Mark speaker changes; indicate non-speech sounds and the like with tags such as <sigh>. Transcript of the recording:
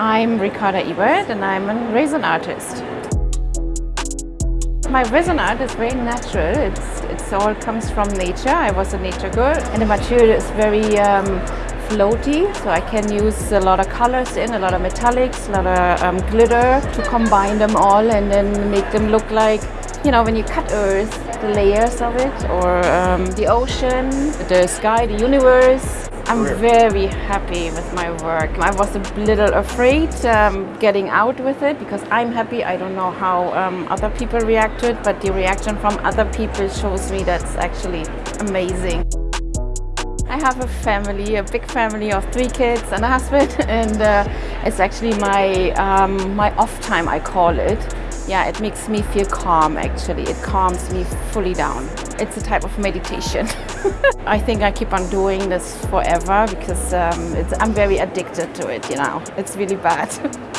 Speaker 1: I'm Ricarda Ebert and I'm a resin artist. My resin art is very natural. It's, it's all comes from nature. I was a nature girl and the material is very um, floaty so I can use a lot of colors in, a lot of metallics, a lot of um, glitter to combine them all and then make them look like you know when you cut earth the layers of it or um, the ocean, the sky, the universe I'm very happy with my work. I was a little afraid um, getting out with it because I'm happy. I don't know how um, other people react to it, but the reaction from other people shows me that's actually amazing. I have a family, a big family of three kids and a husband <laughs> and uh, it's actually my, um, my off time I call it. Yeah, it makes me feel calm actually. It calms me fully down. It's a type of meditation. <laughs> I think I keep on doing this forever because um, I'm very addicted to it, you know. It's really bad. <laughs>